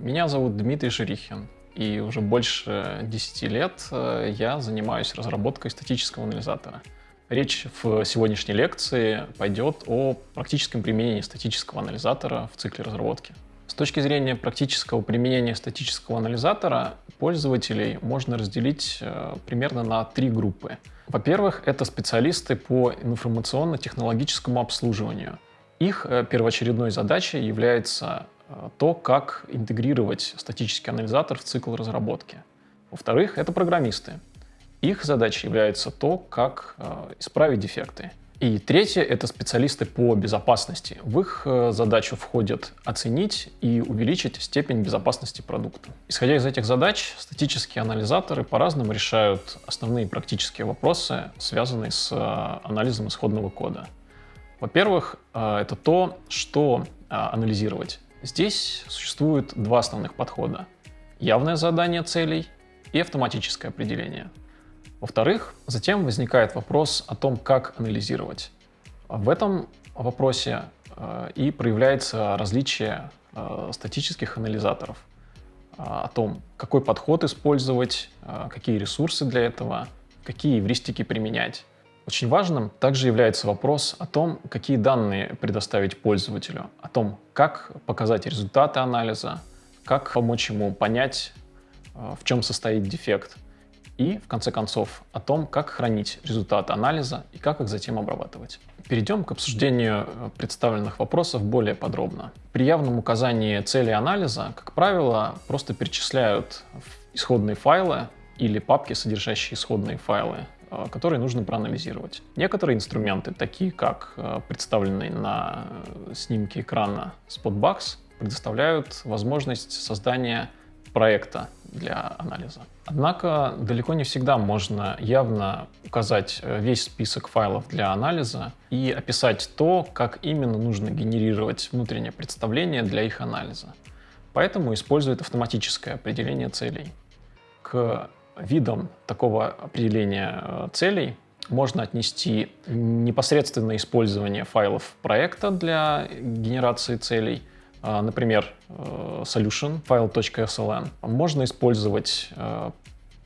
Меня зовут Дмитрий Шерихин, и уже больше 10 лет э, я занимаюсь разработкой статического анализатора. Речь в сегодняшней лекции пойдет о практическом применении статического анализатора в цикле разработки. С точки зрения практического применения статического анализатора пользователей можно разделить э, примерно на три группы. Во-первых, это специалисты по информационно-технологическому обслуживанию. Их э, первоочередной задачей является то, как интегрировать статический анализатор в цикл разработки. Во-вторых, это программисты. Их задачей является то, как исправить дефекты. И третье — это специалисты по безопасности. В их э, задачу входит оценить и увеличить степень безопасности продукта. Исходя из этих задач, статические анализаторы по-разному решают основные практические вопросы, связанные с э, анализом исходного кода. Во-первых, э, это то, что анализировать. Здесь существует два основных подхода. Явное задание целей и автоматическое определение — во-вторых, затем возникает вопрос о том, как анализировать. В этом вопросе э, и проявляется различие э, статических анализаторов, э, о том, какой подход использовать, какие ресурсы для этого, какие эвристики применять. Очень важным также является вопрос о том, какие данные предоставить пользователю, о том, как показать результаты анализа, как помочь ему понять, в чем состоит дефект – и, в конце концов, о том, как хранить результаты анализа и как их затем обрабатывать. Перейдем к обсуждению э, представленных вопросов более подробно. При явном указании цели анализа, как правило, просто перечисляют исходные файлы или папки, содержащие исходные файлы, э, которые нужно проанализировать. Некоторые инструменты, такие как э, представленный на снимке экрана Spotbox, предоставляют возможность создания проекта для анализа. Однако далеко не всегда можно явно указать э, весь список файлов для анализа и описать то, как именно нужно генерировать внутреннее представление для их анализа. Поэтому используют автоматическое определение целей. К видам такого определения э, целей можно отнести непосредственное использование файлов проекта для генерации целей – а, например, э, solution file.sln. Можно использовать э,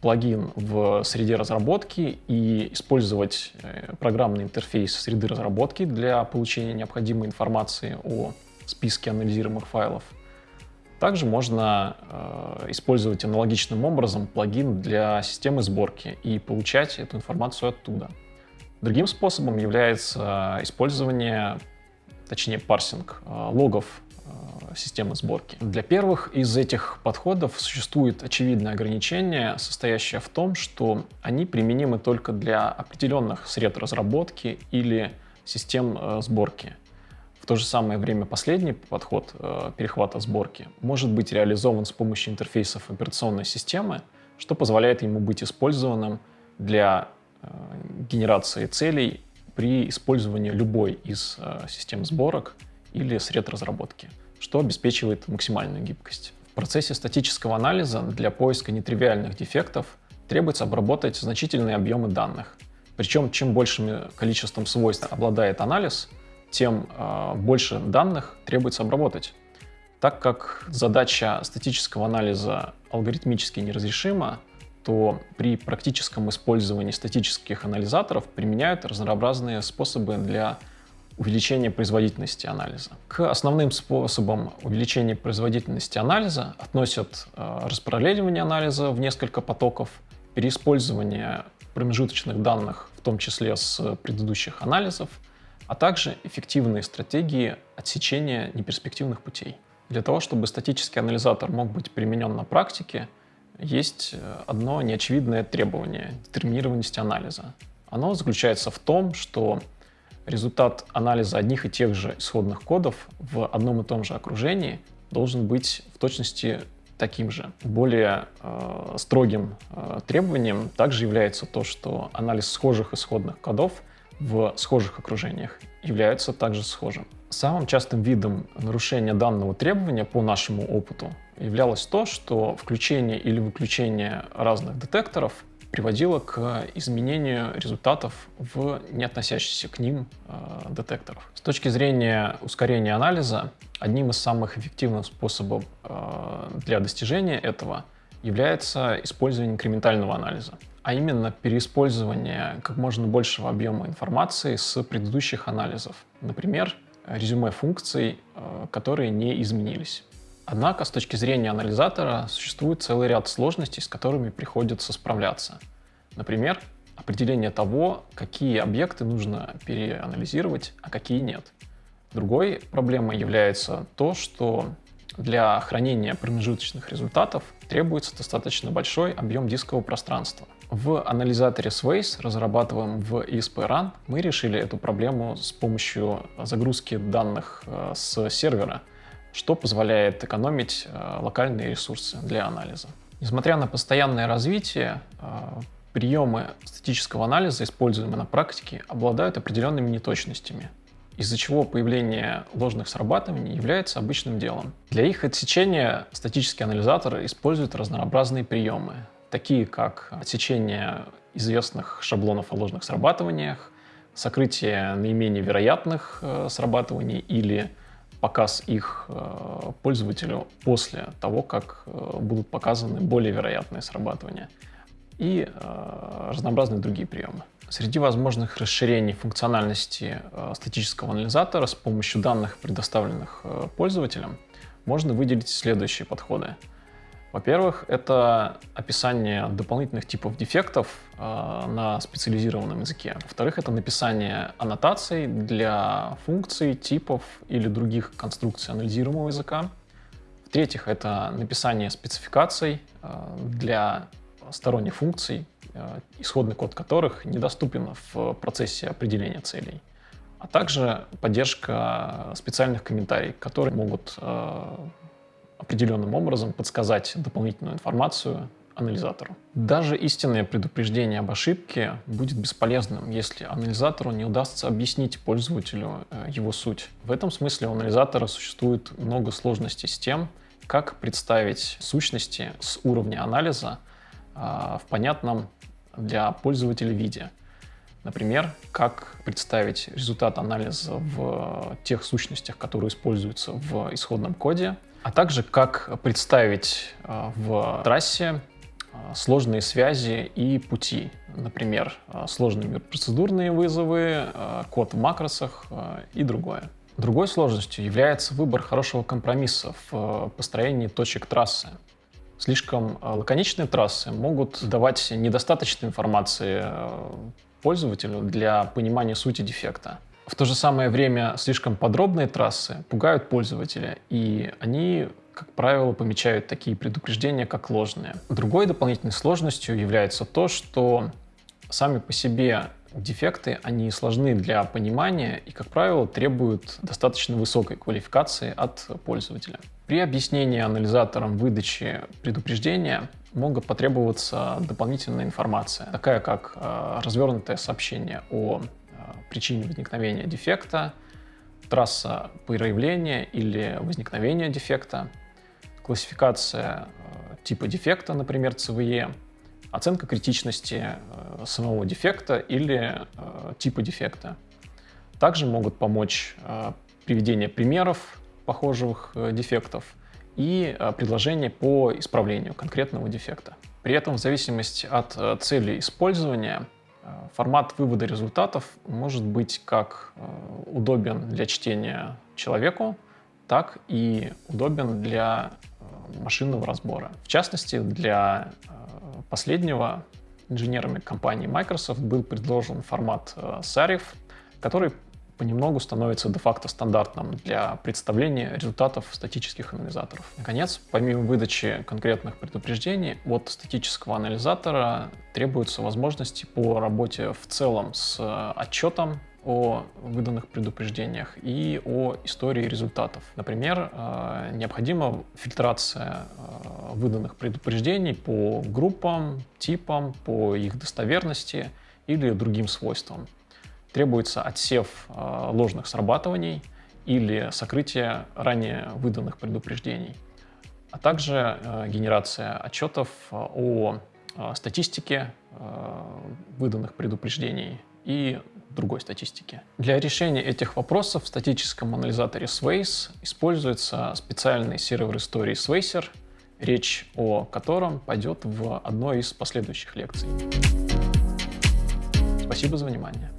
плагин в среде разработки и использовать э, программный интерфейс среды разработки для получения необходимой информации о списке анализируемых файлов. Также можно использовать аналогичным образом плагин для системы сборки и получать эту информацию оттуда. Другим способом является использование, точнее парсинг логов системы сборки. Для первых из этих подходов существует очевидное ограничение, состоящее в том, что они применимы только для определенных сред разработки или систем э, сборки. В то же самое время последний подход э, перехвата сборки может быть реализован с помощью интерфейсов операционной системы, что позволяет ему быть использованным для э, генерации целей при использовании любой из систем сборок или сред разработки что обеспечивает максимальную гибкость. В процессе статического анализа для поиска нетривиальных дефектов требуется обработать значительные объемы данных. Причем, чем большим количеством свойств обладает анализ, тем э, больше данных требуется обработать. Так как задача статического анализа алгоритмически неразрешима, то при практическом использовании статических анализаторов применяют разнообразные способы для увеличение производительности анализа. К основным способам увеличения производительности анализа относят э, распараллеливание анализа в несколько потоков, переиспользование промежуточных данных, в том числе с предыдущих анализов, а также эффективные стратегии отсечения неперспективных путей. Для того, чтобы статический анализатор мог быть применен на практике, есть э, одно неочевидное требование — детерминированности анализа. Оно заключается в том, что результат анализа одних и тех же исходных кодов в одном и том же окружении должен быть в точности таким же. Более э, строгим э, требованием также является то, что анализ схожих исходных кодов в схожих окружениях является также схожим. Самым частым видом нарушения данного требования по нашему опыту являлось то, что включение или выключение разных детекторов приводило к изменению результатов в не относящихся к ним э, детекторов. С точки зрения ускорения анализа, Одним из самых эффективных способов для достижения этого является использование инкрементального анализа, а именно переиспользование как можно большего объема информации с предыдущих анализов. Например, резюме функций, которые не изменились. Однако, с точки зрения анализатора, существует целый ряд сложностей, с которыми приходится справляться. Например, определение того, какие объекты нужно переанализировать, а какие нет. Другой проблемой является то, что для хранения промежуточных результатов требуется достаточно большой объем дискового пространства. В анализаторе Sways, разрабатываемом в ESP-RAN, мы решили эту проблему с помощью загрузки данных э, с сервера что позволяет экономить э, локальные ресурсы для анализа. Несмотря на постоянное развитие, э, приемы статического анализа, используемые на практике, обладают определенными неточностями, из-за чего появление ложных срабатываний является обычным делом. Для их отсечения статический анализатор использует разнообразные приемы, такие как отсечение известных шаблонов о ложных срабатываниях, сокрытие наименее вероятных э, срабатываний или показ их э, пользователю после того, как э, будут показаны более вероятные срабатывания и разнообразные другие приемы. Среди возможных расширений функциональности статического анализатора с помощью данных, предоставленных пользователям, можно выделить следующие подходы – во-первых, это описание дополнительных типов дефектов э, на специализированном языке. Во-вторых, это написание аннотаций для функций, типов или других конструкций анализируемого языка. В-третьих, это написание спецификаций э, для сторонних функций, э, исходный код которых недоступен в процессе определения целей а также поддержка специальных комментариев, которые могут определенным образом подсказать дополнительную информацию анализатору. Даже истинное предупреждение об ошибке будет бесполезным, если анализатору не удастся объяснить пользователю э, его суть. В этом смысле у анализатора существует много сложностей с тем, как представить сущности с уровня анализа а, в понятном для пользователя виде. Например, как представить результат анализа в тех сущностях, которые используются в исходном коде, а также как представить э, в трассе э, сложные связи и пути. Например, э, сложные процедурные вызовы, код в макросах и другое. Другой сложностью является выбор хорошего компромисса в построении точек трассы. Слишком лаконичные трассы могут давать недостаточно информации пользователю для понимания сути дефекта. В то же самое время слишком подробные трассы пугают пользователя, и они, как правило, помечают такие предупреждения, как ложные. Другой дополнительной сложностью является то, что сами по себе дефекты, они сложны для понимания и, как правило, требуют достаточно высокой квалификации от пользователя. При объяснении анализатором выдачи предупреждения могут потребоваться дополнительная информация, такая как э, развернутое сообщение о причине возникновения дефекта, трасса проявления или возникновения дефекта, классификация э, типа дефекта, например, CVE, оценка критичности э, самого дефекта или э, типа дефекта. Также могут помочь приведение примеров похожих дефектов и предложение по исправлению конкретного дефекта. При этом в зависимости от цели использования Формат вывода результатов может быть как э, удобен для чтения человеку, так и удобен для э, машинного разбора. В частности, для э, последнего инженерами компании Microsoft был предложен формат SARIF, который понемногу становится де-факто стандартным для представления результатов статических анализаторов. Наконец, помимо выдачи конкретных предупреждений, от статического анализатора требуются возможности по работе в целом с отчетом о выданных предупреждениях и о истории результатов. Например, э, необходима фильтрация э, выданных предупреждений по группам, типам, по их достоверности или другим свойствам требуется отсев э, ложных срабатываний или сокрытие ранее выданных предупреждений, а также э, генерация отчетов э, о статистике выданных предупреждений и другой статистики. Для решения этих вопросов в статическом анализаторе Swace используется специальный сервер истории Swacer, речь о котором пойдет в одной из последующих лекций. Спасибо за внимание.